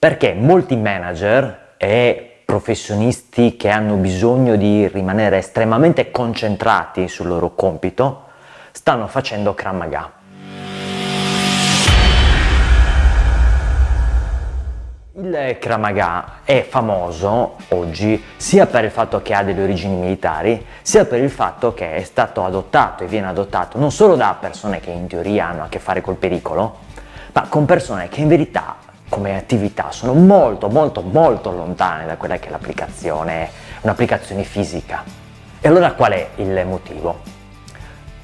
Perché molti manager e professionisti che hanno bisogno di rimanere estremamente concentrati sul loro compito stanno facendo Krav Maga. Il Krav Maga è famoso oggi sia per il fatto che ha delle origini militari, sia per il fatto che è stato adottato e viene adottato non solo da persone che in teoria hanno a che fare col pericolo, ma con persone che in verità come attività sono molto molto molto lontane da quella che è l'applicazione, un'applicazione fisica. E allora qual è il motivo?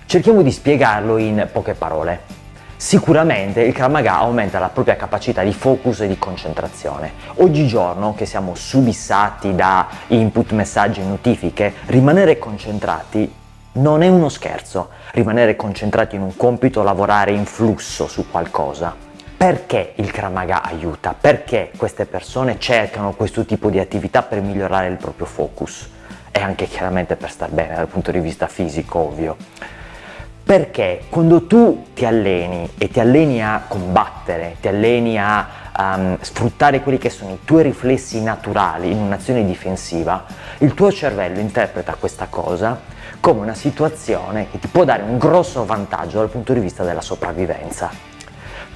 Cerchiamo di spiegarlo in poche parole. Sicuramente il Krav Maga aumenta la propria capacità di focus e di concentrazione. Oggigiorno che siamo subissati da input, messaggi e notifiche, rimanere concentrati non è uno scherzo. Rimanere concentrati in un compito, lavorare in flusso su qualcosa. Perché il Krav Maga aiuta? Perché queste persone cercano questo tipo di attività per migliorare il proprio focus? E anche chiaramente per star bene dal punto di vista fisico, ovvio. Perché quando tu ti alleni e ti alleni a combattere, ti alleni a um, sfruttare quelli che sono i tuoi riflessi naturali in un'azione difensiva, il tuo cervello interpreta questa cosa come una situazione che ti può dare un grosso vantaggio dal punto di vista della sopravvivenza.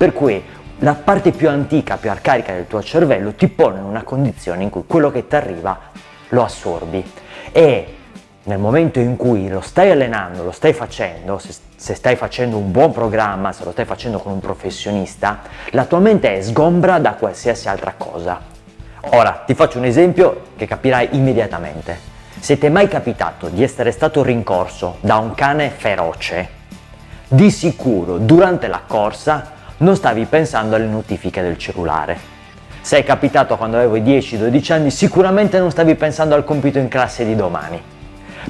Per cui la parte più antica, più arcaica del tuo cervello ti pone in una condizione in cui quello che ti arriva lo assorbi e nel momento in cui lo stai allenando, lo stai facendo, se, se, stai facendo un buon programma, se lo stai facendo con un professionista, la tua mente è sgombra da qualsiasi altra cosa. Ora, ti faccio un esempio che capirai immediatamente. Se ti è mai capitato di essere stato rincorso da un cane feroce, di sicuro durante la corsa non stavi pensando alle notifiche del cellulare. Se è capitato quando avevo 10-12 anni, sicuramente non stavi pensando al compito in classe di domani.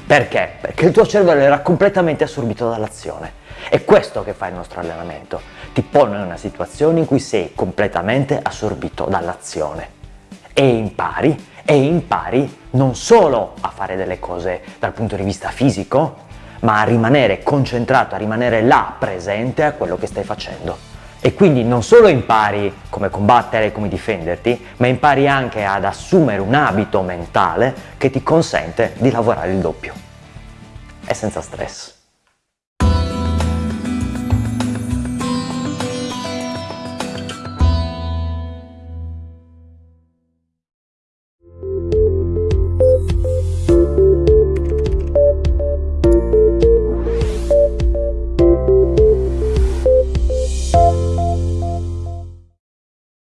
Perché? Perché il tuo cervello era completamente assorbito dall'azione. È questo che fa il nostro allenamento. Ti pone in una situazione in cui sei completamente assorbito dall'azione. E impari, e impari non solo a fare delle cose dal punto di vista fisico, ma a rimanere concentrato, a rimanere là presente a quello che stai facendo e quindi non solo impari come combattere, come difenderti, ma impari anche ad assumere un abito mentale che ti consente di lavorare il doppio e senza stress.